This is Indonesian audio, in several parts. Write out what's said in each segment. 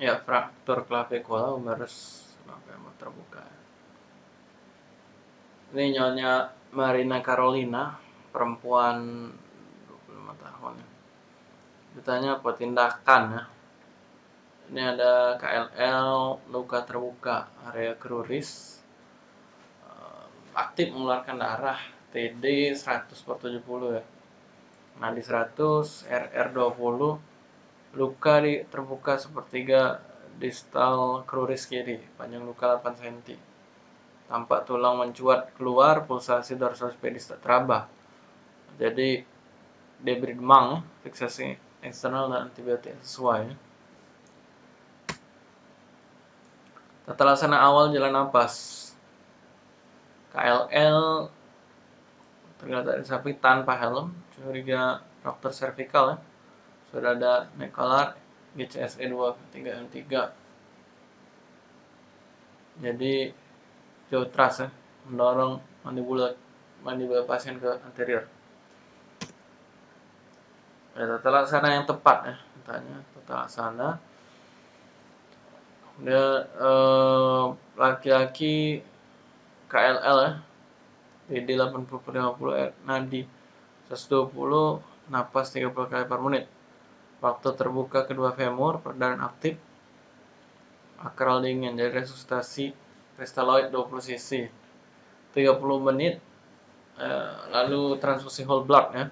Ya, fraktur clavicula humerus femur terbuka. Ini nyonya Marina Carolina, perempuan 25 tahun. Ditanya apa tindakan ya. Ini ada KLL, luka terbuka, area kruris, eh, aktif mengeluarkan darah, TD 100 per 70 ya. Nadi 100, RR 20, luka di terbuka sepertiga distal kruris kiri, panjang luka 8 cm. Tampak tulang mencuat keluar, pulsasi dorsal pedis tak teraba. Jadi debris demang, fiksasi eksternal dan antibiotik sesuai. Tata laksana awal jalan napas. KLL tergeletak di sapi tanpa helm, curiga dokter cervical ya sudah ada Nekolar GCSE 2 3 M 3 jadi jauh trust ya mendorong mandibula mandibula pasien ke anterior. Ya, tata laksana yang tepat ya tanya tata laksana dia eh, laki-laki KLL ya PD 80 per 50 nadi 120 napas 30 kali per menit Waktu terbuka kedua femur, perdana aktif, akral dingin, jadi resusitasi kristaloid 20 cc. 30 menit, eh, lalu transfusi whole blood ya.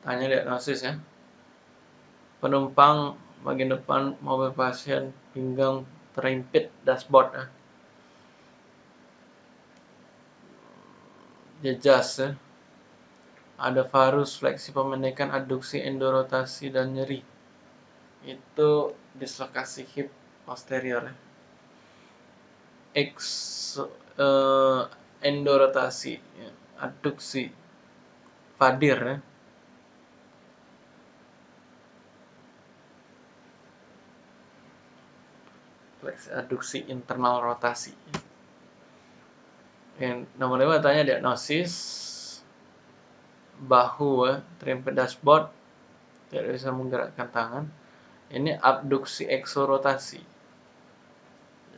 Tanya diagnosis ya. Penumpang bagian depan mobil pasien pinggang terimpit dashboard ya. Jejas ya ada varus, fleksi pemendekan, adduksi, endorotasi, dan nyeri. Itu dislokasi hip posterior. X uh, endorotasi, ya. adduksi, fadir ya. Fleksi adduksi internal rotasi. Yang nomor lima tanya diagnosis bahu ya, terimpit dashboard tidak bisa menggerakkan tangan ini abduksi eksorotasi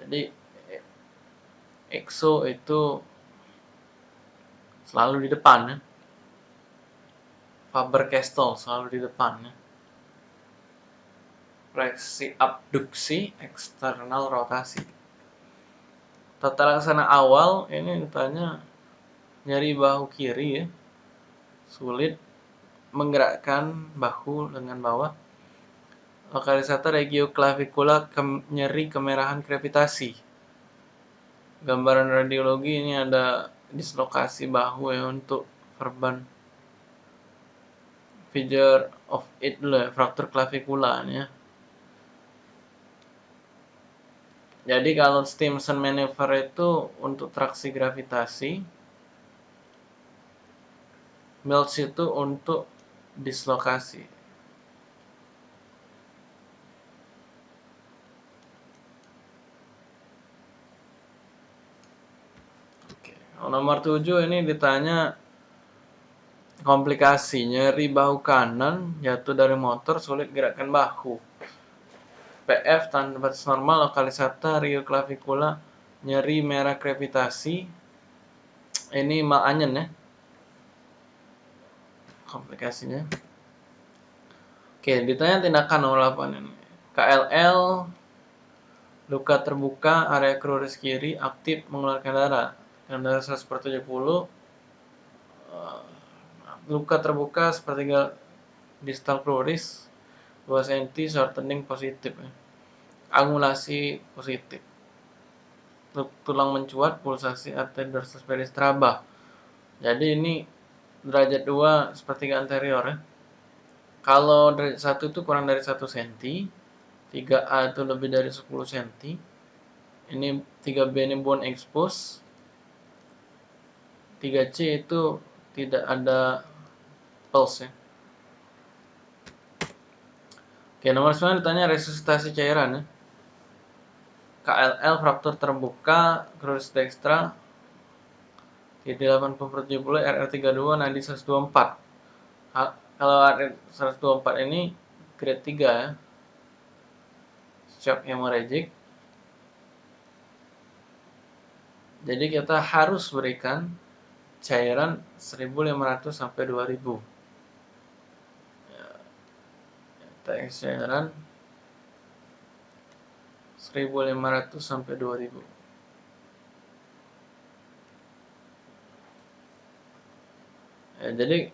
jadi exo itu selalu di depan ya. Faber Castell selalu di depan ya. Fleksi abduksi eksternal rotasi. Tata laksana awal ini ditanya nyari bahu kiri ya sulit menggerakkan bahu dengan bawah. Lokalisator regio-clavicula ke nyeri kemerahan krepitasi. Gambaran radiologi ini ada dislokasi bahu ya untuk verban figure of it dulu ya, fraktur clavicula ya. Jadi kalau Stimson maneuver itu untuk traksi gravitasi, Melts itu untuk dislokasi. Oke. Nomor 7 ini ditanya komplikasi nyeri bahu kanan jatuh dari motor sulit gerakan bahu PF tanda batas normal lokalisata rio clavicula nyeri merah krepitasi ini mal anyen ya komplikasinya. Oke ditanya tindakan nomor 8 ini. KLL luka terbuka area kruris kiri aktif mengeluarkan darah. Dengan darah 100 per 70 luka terbuka sepertiga distal kruris 2 cm shortening positif ya. angulasi positif. Tulang mencuat pulsasi arteri dorsal peristraba jadi ini derajat 2 sepertiga anterior ya. Kalau derajat 1 itu kurang dari 1 cm, 3A itu lebih dari 10 cm. Ini 3B ini bone expose. 3C itu tidak ada pulse ya. Oke, nomor 9 ditanya resusitasi cairan ya. KLL fraktur terbuka, crucis dextra, T80 per 70 RR32 nadi 124 kalau RR 124 ini grade 3 ya. Shock hemorrhagic jadi kita harus berikan cairan 1500 sampai 2000 ya, cairan 1500 sampai 2000 ya, jadi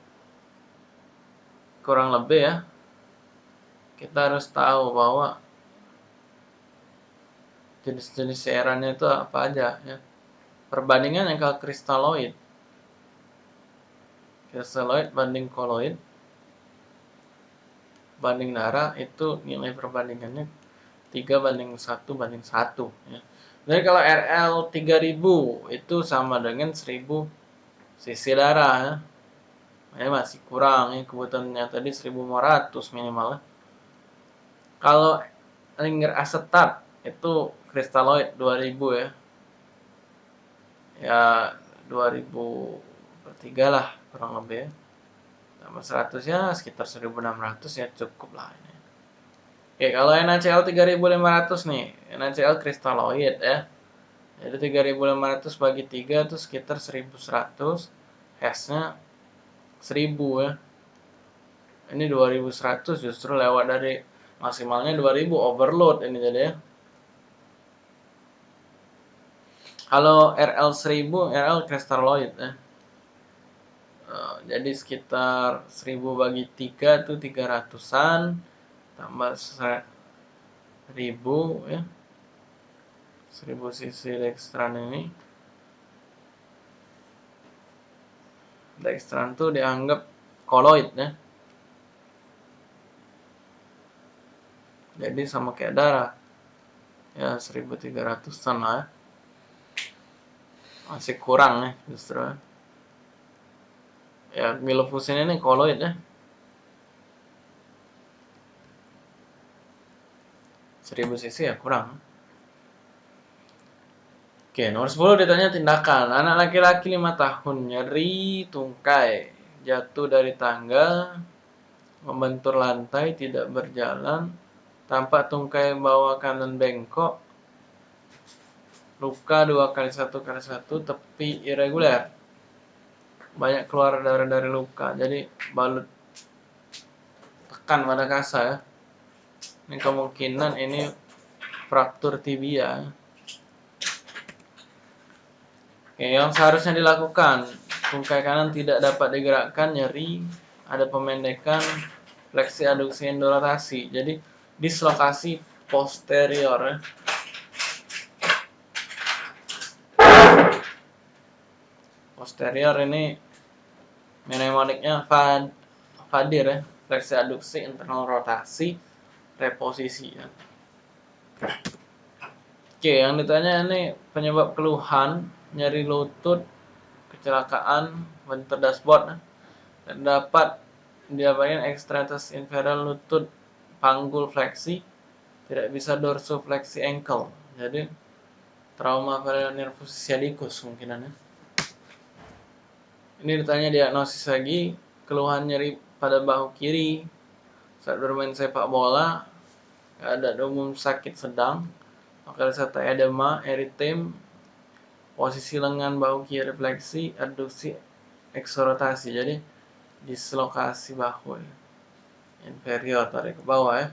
kurang lebih ya kita harus tahu bahwa jenis-jenis cairannya itu apa aja ya perbandingan yang kalau kristaloid kristaloid banding koloid banding darah itu nilai perbandingannya 3 banding 1 banding 1 ya. Jadi kalau RL 3000 itu sama dengan 1000 cc darah ya. Ini masih kurang ya kebutuhannya tadi 1500 minimal ya. Kalau linger asetat itu kristaloid 2000 ya. Ya 2000 per 3 lah kurang lebih ya. Tambah 100 ya sekitar 1600 ya cukup lah ini. Oke, kalau NaCl 3500 nih, NaCl kristaloid ya. Jadi 3500 bagi 3 itu sekitar 1100. Hash-nya 1000 ya. Ini 2100 justru lewat dari maksimalnya 2000 overload ini jadi ya. Kalau RL 1000, RL kristaloid ya. Uh, jadi sekitar 1000 bagi 3 itu 300-an tambah seribu ya seribu sisi dextran ini dextran itu dianggap koloid ya. Jadi sama kayak darah. Ya 1300an lah ya. Masih kurang ya justru ya. Milofusin ini koloid ya. 1000 cc ya kurang. Oke, nomor 10 ditanya tindakan. Anak laki-laki 5 tahun nyeri tungkai, jatuh dari tangga, membentur lantai, tidak berjalan, tampak tungkai bawah kanan bengkok, luka 2 kali 1 kali 1, tepi irregular. Banyak keluar darah dari luka, jadi balut tekan pada kasa ya ini kemungkinan ini fraktur tibia yang seharusnya dilakukan tungkai kanan tidak dapat digerakkan nyeri ada pemendekan fleksi aduksi endorotasi jadi dislokasi posterior ya. posterior ini mnemoniknya fad fadir ya fleksi aduksi internal rotasi reposisi ya. Oke, yang ditanya ini penyebab keluhan nyeri lutut, kecelakaan, bentur dashboard, dan dapat diapain ekstremitas inferior lutut panggul fleksi, tidak bisa dorsofleksi ankle. Jadi trauma pada nervus sciaticus mungkinannya. Ini ditanya diagnosis lagi, keluhan nyeri pada bahu kiri saat bermain sepak bola keadaan umum sakit sedang, serta edema, eritem, posisi lengan bahu kiri fleksi, adduksi, eksorotasi. Jadi dislokasi bahu ya. inferior tarik ke bawah ya.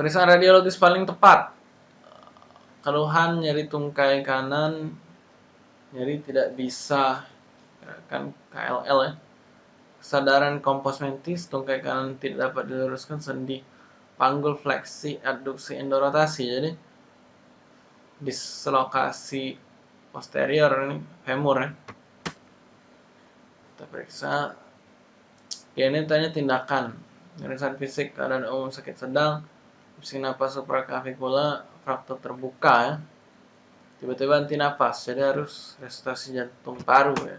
Periksaan radiologis paling tepat. Keluhan nyeri tungkai kanan, nyeri tidak bisa kan KLL ya. Kesadaran komposmentis, tungkai kanan tidak dapat diluruskan sendi panggul fleksi adduksi endorotasi jadi dislokasi posterior ini femur ya. Kita periksa. Ya ini tanya tindakan. Pemeriksaan fisik keadaan umum sakit sedang opsi napas supraclavicular fraktur terbuka ya. Tiba-tiba anti napas jadi harus resusitasi jantung paru ya.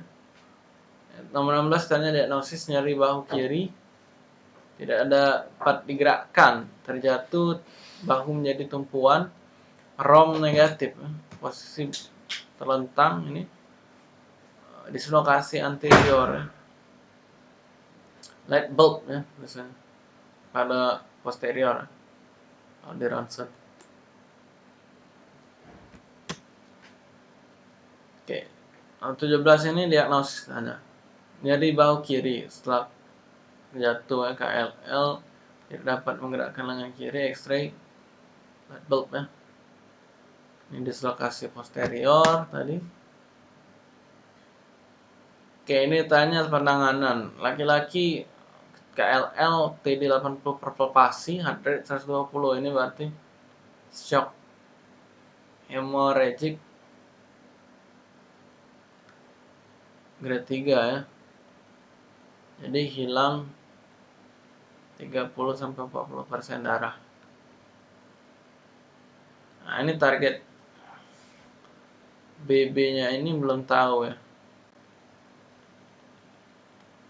Nomor 16 tanya diagnosis nyeri bahu kiri. Tidak ada part digerakkan. Terjatuh bahu menjadi tumpuan rom negatif. Posisi terlentang ini dislokasi anterior light bulb ya biasanya. Pada posterior kalau di ronsen oke. 17 ini diagnosis hanya. Jadi bahu kiri setelah jatuh KLL tidak dapat menggerakkan lengan kiri X-ray light bulb ya ini dislokasi posterior tadi. Oke ini tanya penanganan. Laki-laki KLL TD 80 per palpasi heart rate 120 ini berarti shock hemorrhagic grade 3 ya. Jadi hilang 30 sampai 40 persen darah. Nah ini target BB nya ini belum tahu ya.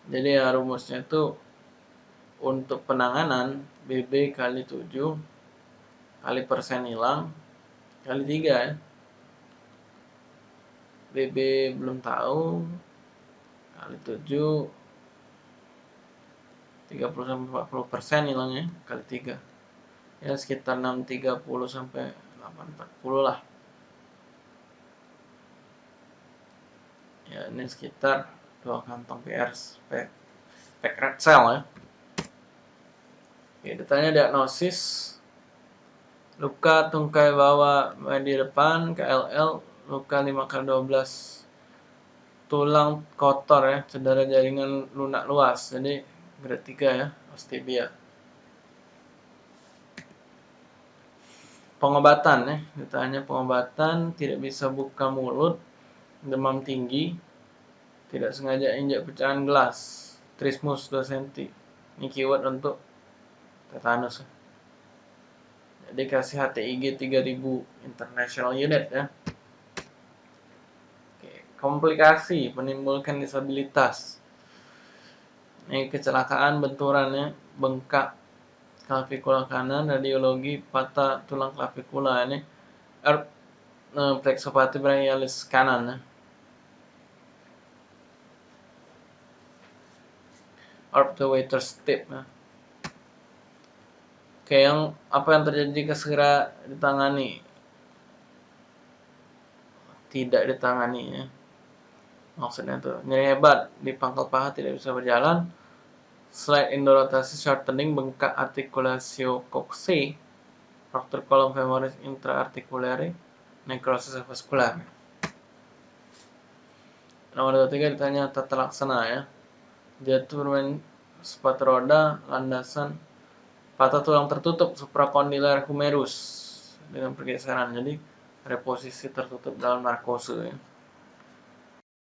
Jadi ya rumusnya itu untuk penanganan BB kali 7 kali persen hilang kali 3 ya. BB belum tahu kali 7 30 sampai 40 persen hilangnya kali 3 ya sekitar 630 sampai 840 lah ya ini sekitar dua kantong PR spek spek red cell ya. Oke, ditanya diagnosis. Luka tungkai bawah di depan KLL luka 5 kali 12 tulang kotor ya cedera jaringan lunak luas jadi grade 3 ya ostibia pengobatan ya ditanya pengobatan tidak bisa buka mulut demam tinggi tidak sengaja injak pecahan gelas trismus 2 cm ini keyword untuk tetanus. Jadi kasih HTIG 3000 international unit ya. Oke, komplikasi menimbulkan disabilitas. Ini kecelakaan benturannya bengkak klavikula kanan radiologi patah tulang klavikula ini. Er, plexopati brachialis kanan ya. Arp the waiter step ya. Oke, yang apa yang terjadi jika segera ditangani? Tidak ditangani ya. Maksudnya itu nyeri hebat di pangkal paha tidak bisa berjalan, Slide indorotasi shortening bengkak articulatio coxae, fracture column femoris intraarticulare, necrosis vascular. Nomor 23 ditanya tata laksana ya. Jatuh bermain sepatu roda, landasan, patah tulang tertutup supracondylar humerus dengan pergeseran. Jadi reposisi tertutup dalam narkose ya.